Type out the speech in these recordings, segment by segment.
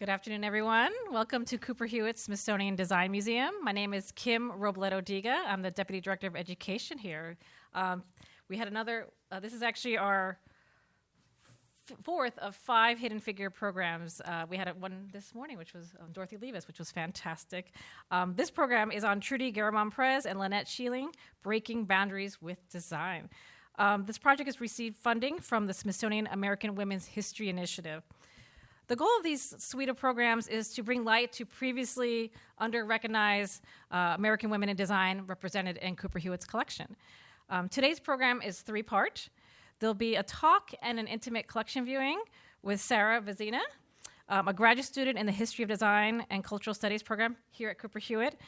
Good afternoon, everyone. Welcome to Cooper Hewitt Smithsonian Design Museum. My name is Kim Robledo Diga. I'm the Deputy Director of Education here. Um, we had another, uh, this is actually our fourth of five Hidden Figure programs. Uh, we had one this morning, which was um, Dorothy Liebes, which was fantastic. Um, this program is on Trudy Guermonprez and Lynette Schieling, Breaking Boundaries with Design. Um, this project has received funding from the Smithsonian American Women's History Initiative. The goal of these suite of programs is to bring light to previously under-recognized uh, American women in design represented in Cooper Hewitt's collection. Um, today's program is three-part. There'll be a talk and an intimate collection viewing with Sarah Vezina, um, a graduate student in the History of Design and Cultural Studies program here at Cooper Hewitt,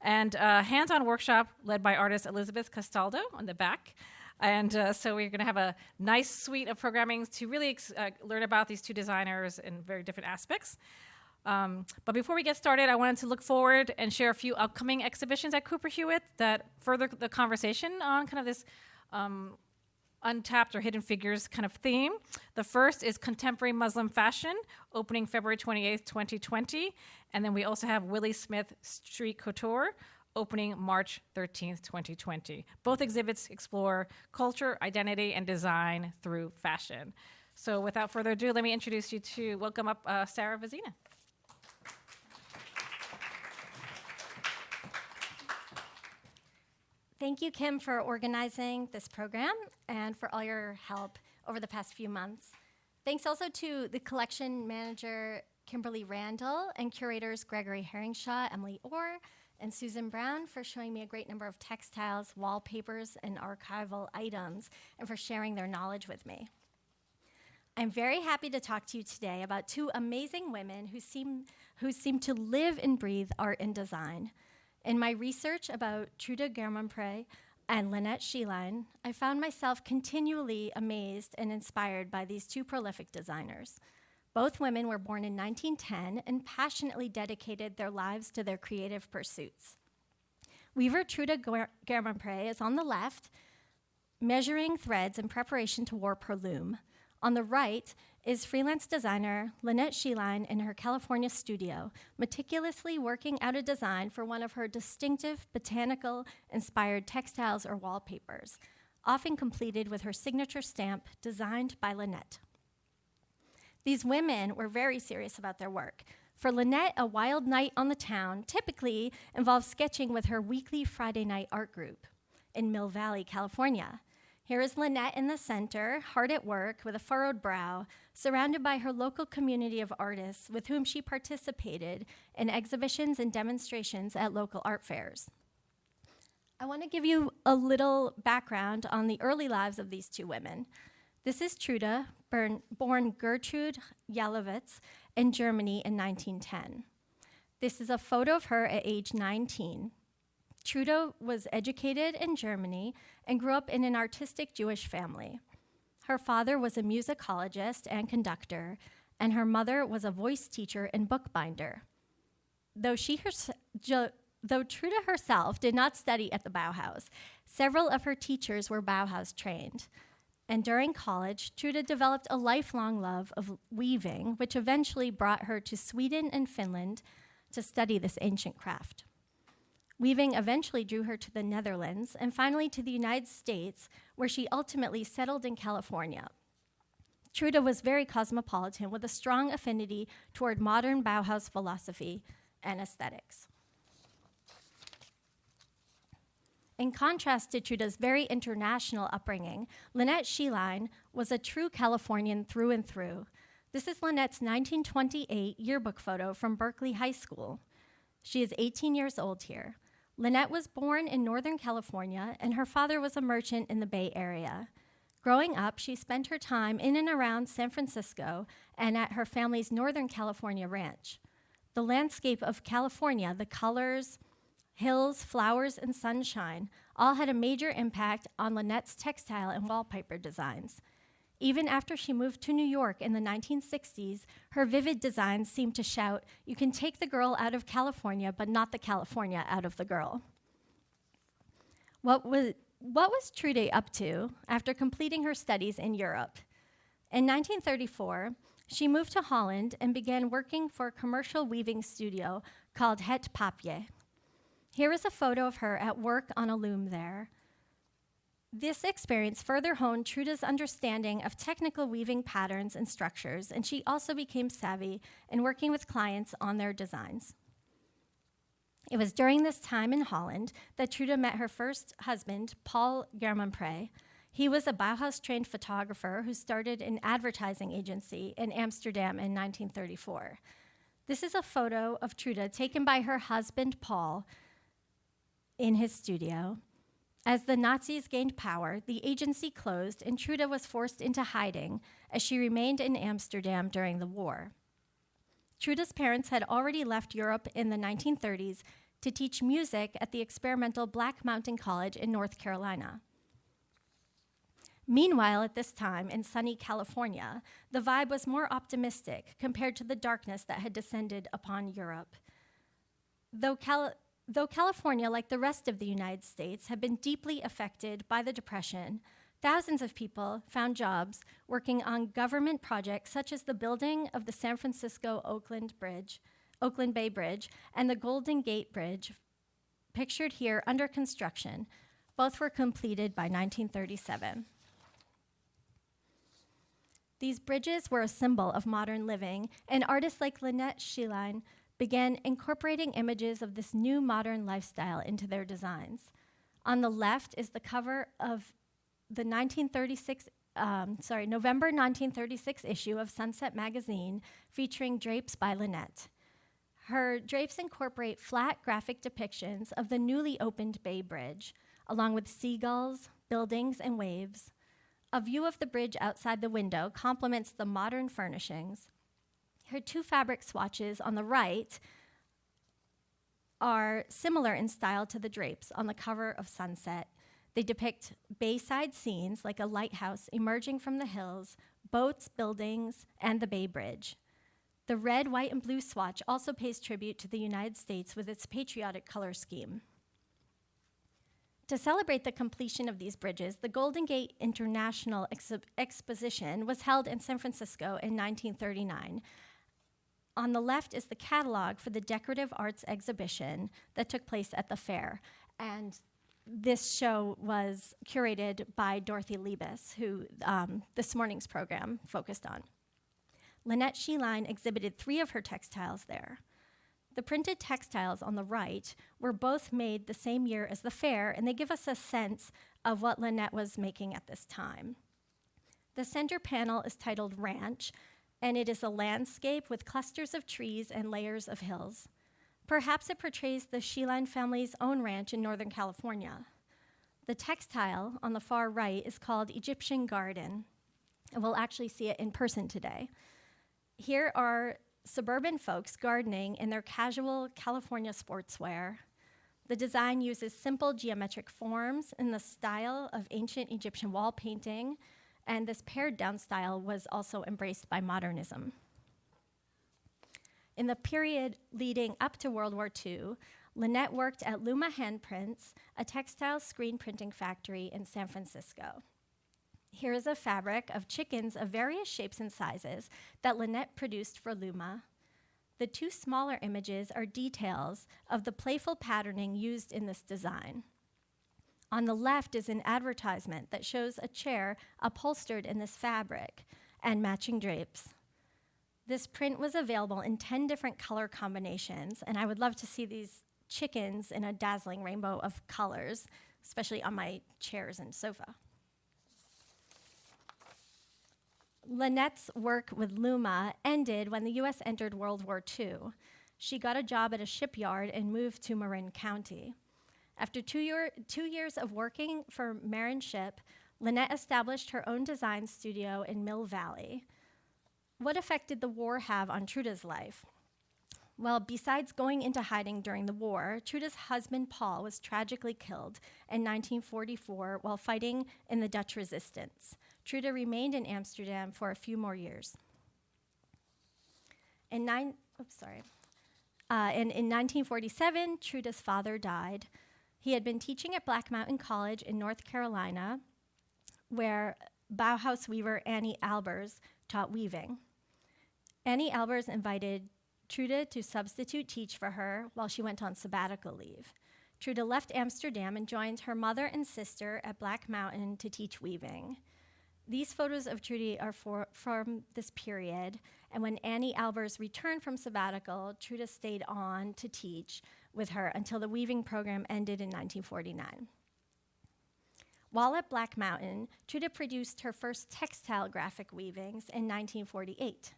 and a hands-on workshop led by artist Elizabeth Castaldo on the back. And uh, so we're going to have a nice suite of programming to really uh, learn about these two designers in very different aspects. Um, but before we get started, I wanted to look forward and share a few upcoming exhibitions at Cooper Hewitt that further the conversation on kind of this um, untapped or hidden figures kind of theme. The first is contemporary Muslim fashion, opening February 28th, 2020. And then we also have Willi Smith Street Couture, opening March 13th, 2020. Both exhibits explore culture, identity, and design through fashion. So without further ado, let me introduce you to welcome up uh, Sarah Vezina. Thank you, Kim, for organizing this program and for all your help over the past few months. Thanks also to the collection manager, Kimberly Randall, and curators Gregory Herringshaw, Emily Orr, and Susan Brown for showing me a great number of textiles, wallpapers, and archival items, and for sharing their knowledge with me. I'm very happy to talk to you today about two amazing women who seem, who seem to live and breathe art and design. In my research about Trude Guermonprez and Lynette Schieling, I found myself continually amazed and inspired by these two prolific designers. Both women were born in 1910 and passionately dedicated their lives to their creative pursuits. Weaver Truda Trude Guermonprez is on the left, measuring threads in preparation to warp her loom. On the right is freelance designer Lynette Schieling in her California studio, meticulously working out a design for one of her distinctive botanical inspired textiles or wallpapers, often completed with her signature stamp designed by Lynette. These women were very serious about their work. For Lynette, a wild night on the town typically involves sketching with her weekly Friday night art group in Mill Valley, California. Here is Lynette in the center, hard at work with a furrowed brow, surrounded by her local community of artists with whom she participated in exhibitions and demonstrations at local art fairs. I want to give you a little background on the early lives of these two women. This is Trude, born, born Gertrude Jalowitz in Germany in 1910. This is a photo of her at age 19. Trude was educated in Germany and grew up in an artistic Jewish family. Her father was a musicologist and conductor, and her mother was a voice teacher and bookbinder. Though she herself, though Trude herself did not study at the Bauhaus, several of her teachers were Bauhaus trained. And during college, Truda developed a lifelong love of weaving, which eventually brought her to Sweden and Finland to study this ancient craft. Weaving eventually drew her to the Netherlands and finally to the United States, where she ultimately settled in California. Truda was very cosmopolitan with a strong affinity toward modern Bauhaus philosophy and aesthetics. In contrast to Trude's very international upbringing, Lynette Schieling was a true Californian through and through. This is Lynette's 1928 yearbook photo from Berkeley High School. She is 18 years old here. Lynette was born in Northern California, and her father was a merchant in the Bay Area. Growing up, she spent her time in and around San Francisco and at her family's Northern California ranch. The landscape of California, the colors, hills, flowers, and sunshine all had a major impact on Lynette's textile and wallpaper designs. Even after she moved to New York in the 1960s, her vivid designs seemed to shout, You can take the girl out of California, but not the California out of the girl. What was, what was Trude up to after completing her studies in Europe? In 1934, She moved to Holland and began working for a commercial weaving studio called Het Paapje. Here is a photo of her at work on a loom there. This experience further honed Truda's understanding of technical weaving patterns and structures, and she also became savvy in working with clients on their designs. It was during this time in Holland that Truda met her first husband, Paul Guermonprez. He was a Bauhaus trained photographer who started an advertising agency in Amsterdam in 1934. This is a photo of Truda taken by her husband, Paul, in his studio. As the Nazis gained power, the agency closed and Truda was forced into hiding as she remained in Amsterdam during the war. Truda's parents had already left Europe in the 1930s to teach music at the experimental Black Mountain College in North Carolina. Meanwhile, at this time in sunny California, the vibe was more optimistic compared to the darkness that had descended upon Europe. Though, Cal- though California, like the rest of the United States, had been deeply affected by the Depression, thousands of people found jobs working on government projects such as the building of the San Francisco Oakland Bridge, Oakland Bay Bridge, and the Golden Gate Bridge, pictured here under construction. Both were completed by 1937. These bridges were a symbol of modern living, and artists like Lynette Schielein began incorporating images of this new modern lifestyle into their designs. On the left is the cover of the 1936, um, sorry, November 1936 issue of Sunset Magazine featuring drapes by Lynette. Her drapes incorporate flat graphic depictions of the newly opened Bay Bridge, along with seagulls, buildings, and waves. A view of the bridge outside the window complements the modern furnishings. Her two fabric swatches on the right are similar in style to the drapes on the cover of Sunset. They depict bayside scenes like a lighthouse emerging from the hills, boats, buildings, and the Bay Bridge. The red, white, and blue swatch also pays tribute to the United States with its patriotic color scheme. To celebrate the completion of these bridges, the Golden Gate International Exposition was held in San Francisco in 1939. On the left is the catalog for the decorative arts exhibition that took place at the fair. And this show was curated by Dorothy Liebes, who um, this morning's program focused on. Lynette Schielein exhibited three of her textiles there. The printed textiles on the right were both made the same year as the fair, and they give us a sense of what Lynette was making at this time. The center panel is titled Ranch, and it is a landscape with clusters of trees and layers of hills. Perhaps it portrays the Schielein family's own ranch in Northern California. The textile on the far right is called Egyptian Garden, and we'll actually see it in person today. Here are suburban folks gardening in their casual California sportswear. The design uses simple geometric forms in the style of ancient Egyptian wall painting, and this pared down style was also embraced by modernism. In the period leading up to World War II, Lynette worked at Luma Handprints, a textile screen printing factory in San Francisco. Here is a fabric of chickens of various shapes and sizes that Lynette produced for Luma. The two smaller images are details of the playful patterning used in this design. On the left is an advertisement that shows a chair upholstered in this fabric and matching drapes. This print was available in 10 different color combinations, and I would love to see these chickens in a dazzling rainbow of colors, especially on my chairs and sofa. Lynette's work with Luma ended when the US entered World War II. She got a job at a shipyard and moved to Marin County. After two, year, two years of working for Marinship, Lynette established her own design studio in Mill Valley. What effect did the war have on Truda's life? Well, besides going into hiding during the war, Truda's husband Paul was tragically killed in 1944 while fighting in the Dutch resistance. Truda remained in Amsterdam for a few more years. In, nine, oops, sorry. Uh, in, in 1947, Truda's father died. He had been teaching at Black Mountain College in North Carolina, where Bauhaus weaver Anni Albers taught weaving. Anni Albers invited Trude to substitute teach for her while she went on sabbatical leave. Trude left Amsterdam and joined her mother and sister at Black Mountain to teach weaving. These photos of Trudy are for, from this period, and when Anni Albers returned from sabbatical, Trude stayed on to teach with her until the weaving program ended in 1949. While at Black Mountain, Trude produced her first textile graphic weavings in 1948.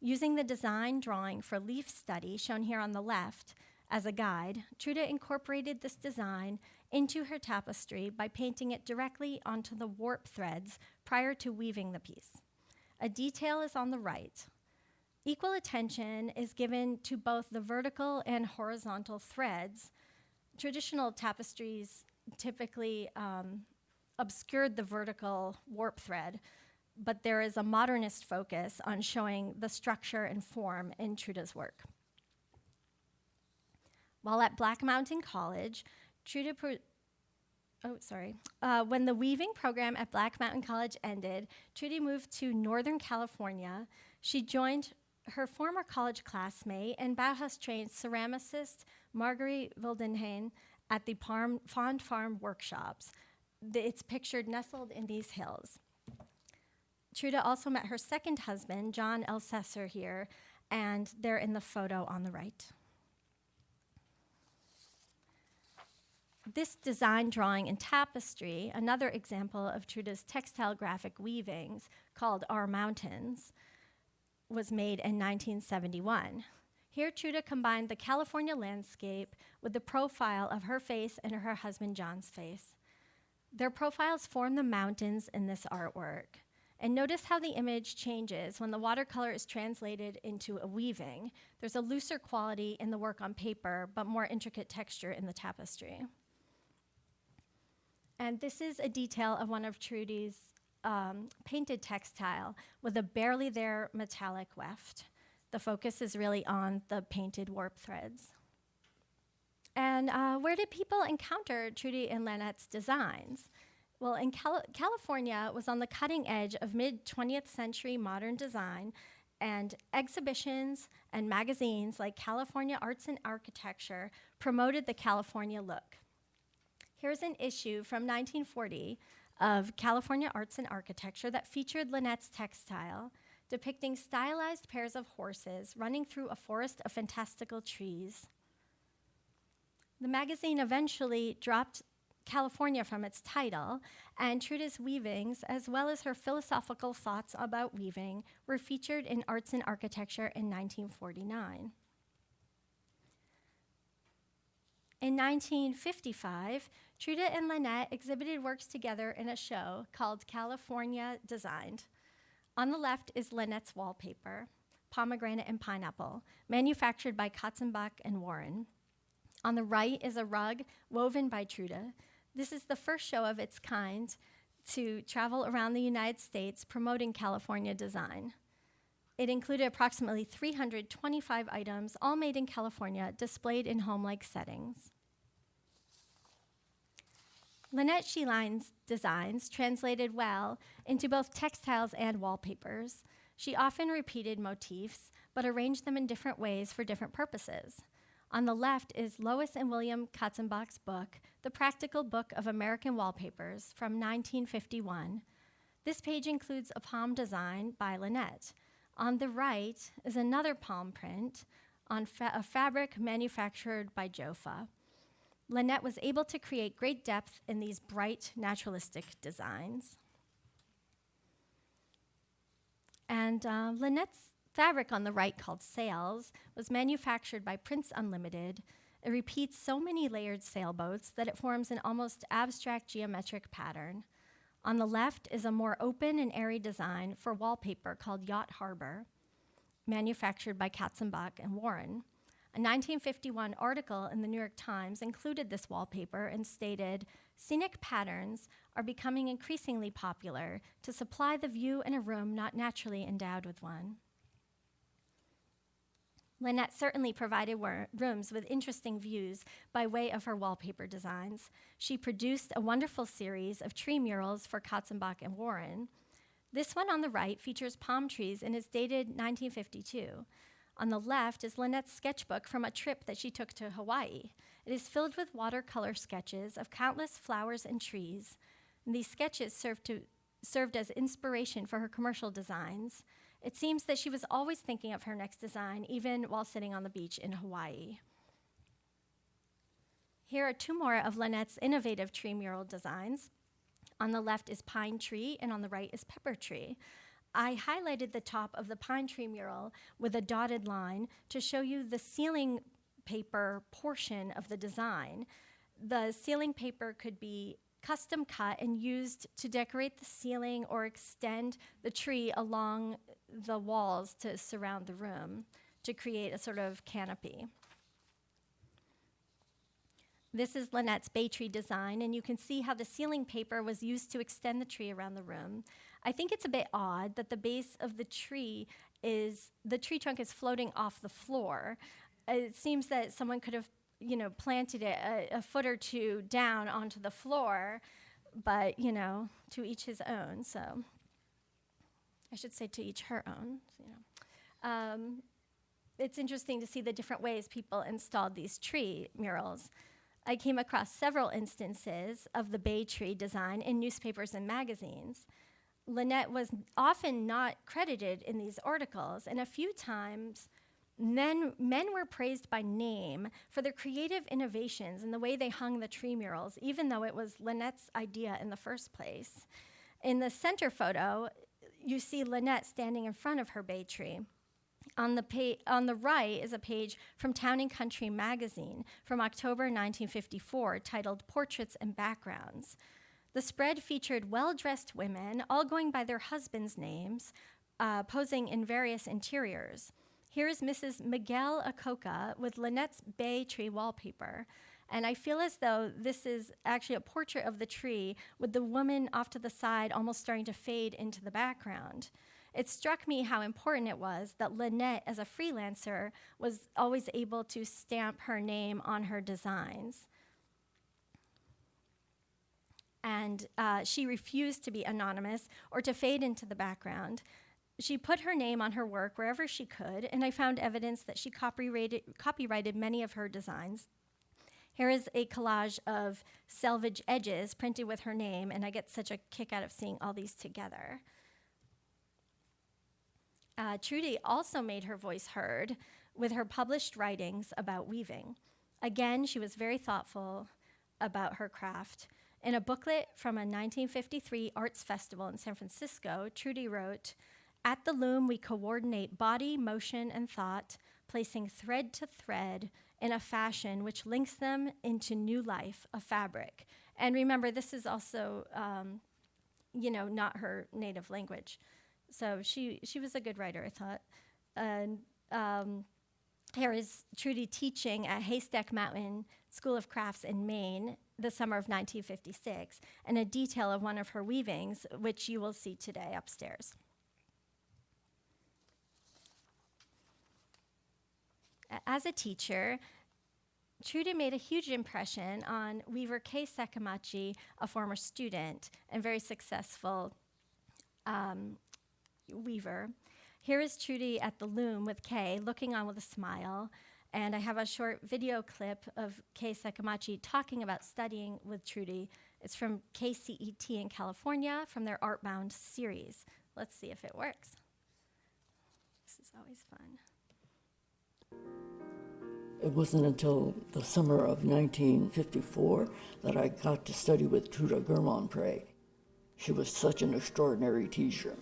Using the design drawing for leaf study shown here on the left as a guide, Trude incorporated this design into her tapestry by painting it directly onto the warp threads prior to weaving the piece. A detail is on the right. Equal attention is given to both the vertical and horizontal threads. Traditional tapestries typically um, obscured the vertical warp thread, but there is a modernist focus on showing the structure and form in Trude's work. While at Black Mountain College, Trude pro- oh sorry uh, when the weaving program at black mountain college ended trudy moved to northern california she joined her former college classmate and bauhaus trained ceramicist marguerite wildenhain at the Parm, Pond Farm workshops. The, it's pictured nestled in these hills. Truda also met her second husband john elsesser here and they're in the photo on the right. This design drawing and tapestry, another example of Truda's textile graphic weavings called Our Mountains, was made in 1971. Here, Trude combined the California landscape with the profile of her face and her husband John's face. Their profiles form the mountains in this artwork. And notice how the image changes when the watercolor is translated into a weaving. There's a looser quality in the work on paper, but more intricate texture in the tapestry. And this is a detail of one of Trudy's um, painted textile with a barely there metallic weft. The focus is really on the painted warp threads. And uh, where did people encounter Trudy and Lynette's designs? Well, in Cal- California was on the cutting edge of mid 20th century modern design, and exhibitions and magazines like California Arts and Architecture promoted the California look. Here's an issue from 1940 of California Arts and Architecture that featured Lynette's textile, depicting stylized pairs of horses running through a forest of fantastical trees. The magazine eventually dropped California from its title, and Trude's weavings, as well as her philosophical thoughts about weaving, were featured in Arts and Architecture in 1949. In 1955, Trude and Lynette exhibited works together in a show called California Designed. On the left is Lynette's wallpaper, pomegranate and pineapple, manufactured by Katzenbach and Warren. On the right is a rug woven by Trude. This is the first show of its kind to travel around the United States promoting California design. It included approximately 325 items, all made in California, displayed in home like settings. Lynette Scheline's designs translated well into both textiles and wallpapers. She often repeated motifs, but arranged them in different ways for different purposes. On the left is Lois and William Katzenbach's book, The Practical Book of American Wallpapers from 1951. This page includes a palm design by Lynette. On the right is another palm print on fa- a fabric manufactured by Jofa. Lynette was able to create great depth in these bright, naturalistic designs. And uh, Lynette's fabric on the right, called Sails, was manufactured by Prints Unlimited. It repeats so many layered sailboats that it forms an almost abstract geometric pattern. On the left is a more open and airy design for wallpaper called Yacht Harbor, manufactured by Katzenbach and Warren. A 1951 article in the New York Times included this wallpaper and stated Scenic patterns are becoming increasingly popular to supply the view in a room not naturally endowed with one. Lynette certainly provided rooms with interesting views by way of her wallpaper designs. She produced a wonderful series of tree murals for Katzenbach and Warren. This one on the right features palm trees and is dated 1952. On the left is Lynette's sketchbook from a trip that she took to Hawaii. It is filled with watercolor sketches of countless flowers and trees. And these sketches served, to, served as inspiration for her commercial designs. It seems that she was always thinking of her next design, even while sitting on the beach in Hawaii. Here are two more of Lynette's innovative tree mural designs. On the left is pine tree, and on the right is pepper tree. I highlighted the top of the pine tree mural with a dotted line to show you the ceiling paper portion of the design. The ceiling paper could be custom cut and used to decorate the ceiling or extend the tree along the walls to surround the room to create a sort of canopy. This is Lynette's bay tree design, and you can see how the ceiling paper was used to extend the tree around the room. I think it's a bit odd that the base of the tree is, the tree trunk is floating off the floor. It seems that someone could have, you know, planted it a, a foot or two down onto the floor, but, you know, to each his own, so I should say to each her own, you know. Um, it's interesting to see the different ways people installed these tree murals. I came across several instances of the bay tree design in newspapers and magazines. Lynette was often not credited in these articles, and a few times men, men were praised by name for their creative innovations and the way they hung the tree murals, even though it was Lynette's idea in the first place. In the center photo, you see Lynette standing in front of her bay tree. On the, pa- on the right is a page from Town and Country magazine from October 1954 titled Portraits and Backgrounds. The spread featured well dressed women, all going by their husbands' names, uh, posing in various interiors. Here is Mrs. Miguel Acoca with Lynette's bay tree wallpaper. And I feel as though this is actually a portrait of the tree with the woman off to the side almost starting to fade into the background. It struck me how important it was that Lynette, as a freelancer, was always able to stamp her name on her designs. And uh, she refused to be anonymous or to fade into the background. She put her name on her work wherever she could, and I found evidence that she copyrighted, copyrighted many of her designs. Here is a collage of selvage edges printed with her name, and I get such a kick out of seeing all these together. Uh, Trudy also made her voice heard with her published writings about weaving. Again, she was very thoughtful about her craft. In a booklet from a 1953 arts festival in San Francisco, Trudy wrote, At the loom, we coordinate body, motion, and thought, placing thread to thread in a fashion which links them into new life, a fabric. And remember, this is also, um, you know, not her native language. So she, she was a good writer, I thought. And um, here is Trudy teaching at Haystack Mountain School of Crafts in Maine the summer of 1956, and a detail of one of her weavings, which you will see today upstairs. As a teacher, Trudy made a huge impression on weaver Kay Sekimachi, a former student and very successful um, weaver. Here is Trudy at the loom with Kay, looking on with a smile. And I have a short video clip of Kay Sekimachi talking about studying with Trudy. It's from KCET in California from their Artbound series. Let's see if it works. This is always fun. It wasn't until the summer of 1954 that I got to study with Truda Guermonprez. She was such an extraordinary teacher.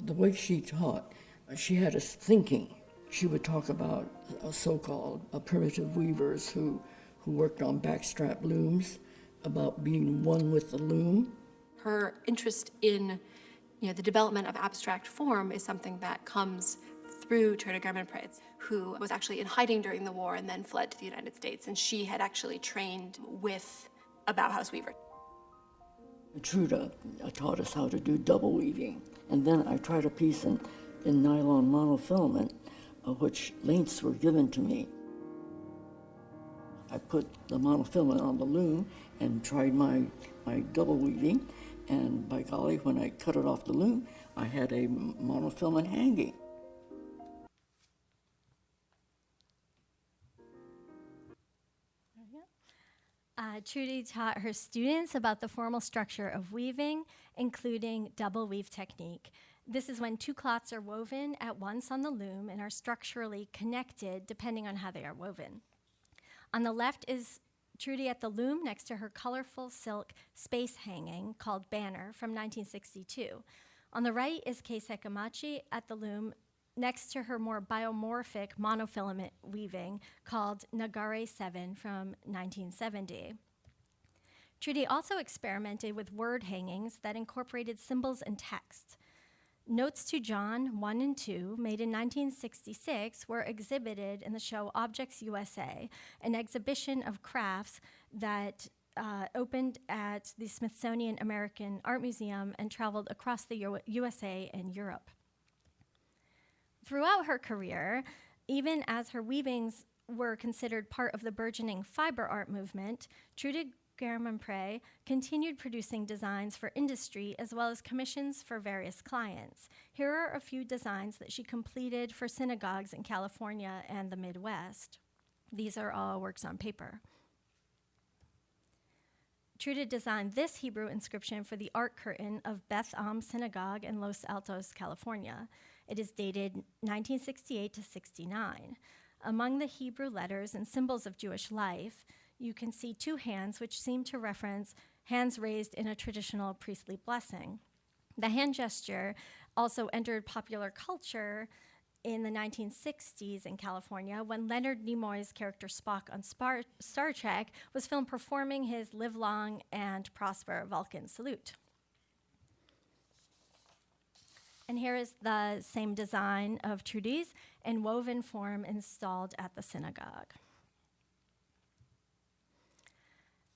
The way she taught, she had us thinking. She would talk about uh, so-called uh, primitive weavers who, who worked on backstrap looms, about being one with the loom. Her interest in you know, the development of abstract form is something that comes through Truda Guermonprez, who was actually in hiding during the war and then fled to the United States. And she had actually trained with a Bauhaus weaver. Truda taught us how to do double weaving. And then I tried a piece in, in nylon monofilament, uh, which lengths were given to me. I put the monofilament on the loom and tried my, my double weaving, And by golly, when I cut it off the loom, I had a monofilament hanging. Trudy taught her students about the formal structure of weaving, including double weave technique. This is when two cloths are woven at once on the loom and are structurally connected depending on how they are woven. On the left is Trudy at the loom next to her colorful silk space hanging called Banner from 1962. On the right is Kay Sekimachi at the loom next to her more biomorphic monofilament weaving called Nagare 7 from 1970. Trudy also experimented with word hangings that incorporated symbols and text. Notes to John 1 and 2, made in 1966, were exhibited in the show Objects USA, an exhibition of crafts that uh, opened at the Smithsonian American Art Museum and traveled across the U- USA and Europe. Throughout her career, even as her weavings were considered part of the burgeoning fiber art movement, Trudy Guermonprez continued producing designs for industry as well as commissions for various clients. Here are a few designs that she completed for synagogues in California and the Midwest. These are all works on paper. Trudy designed this Hebrew inscription for the ark curtain of Beth Am Synagogue in Los Altos, California. It is dated 1968 to 69. Among the Hebrew letters and symbols of Jewish life, you can see two hands, which seem to reference hands raised in a traditional priestly blessing. The hand gesture also entered popular culture in the 1960s in California when Leonard Nimoy's character Spock on Spar- Star Trek was filmed performing his Live Long and Prosper Vulcan salute. And here is the same design of Trudy's in woven form installed at the synagogue.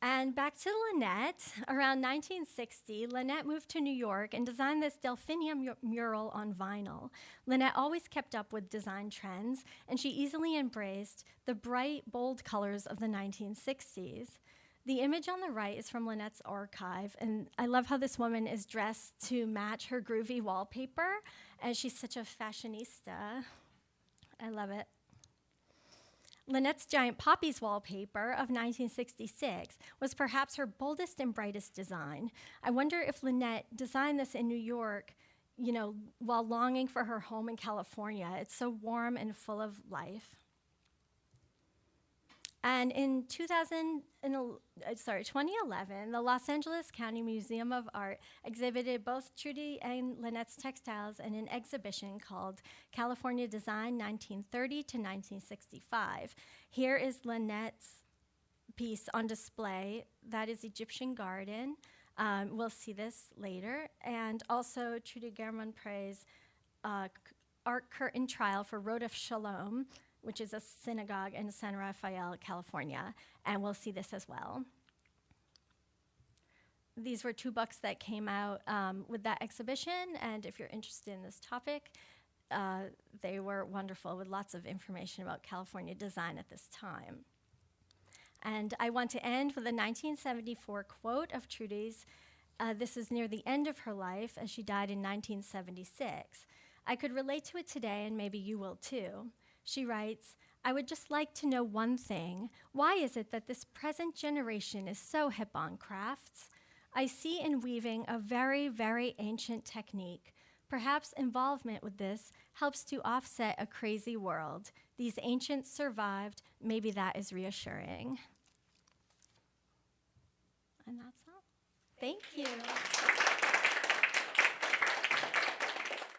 And back to Lynette. Around 1960, Lynette moved to New York and designed this Delphinia mu- mural on vinyl. Lynette always kept up with design trends, and she easily embraced the bright, bold colors of the 1960s. The image on the right is from Lynette's archive, and I love how this woman is dressed to match her groovy wallpaper, and she's such a fashionista. I love it. Lynette's giant poppies wallpaper of 1966 was perhaps her boldest and brightest design. I wonder if Lynette designed this in New York, you know, while longing for her home in California. It's so warm and full of life. And in 2000, in, uh, sorry, 2011, the Los Angeles County Museum of Art exhibited both Trudy and Lynette's textiles in an exhibition called California Design 1930 to 1965. Here is Lynette's piece on display. That is Egyptian Garden. Um, we'll see this later. And also Trudy Guermonprez's uh, ark curtain trial for Rodef Sholom, which is a synagogue in San Rafael, California, and we'll see this as well. These were two books that came out um, with that exhibition, and if you're interested in this topic, uh, they were wonderful with lots of information about California design at this time. And I want to end with a 1974 quote of Trudy's. Uh, this is near the end of her life, as she died in 1976. I could relate to it today, and maybe you will too. She writes, I would just like to know one thing. Why is it that this present generation is so hip on crafts? I see in weaving a very, very ancient technique. Perhaps involvement with this helps to offset a crazy world. These ancients survived. Maybe that is reassuring. And that's all. Thank you.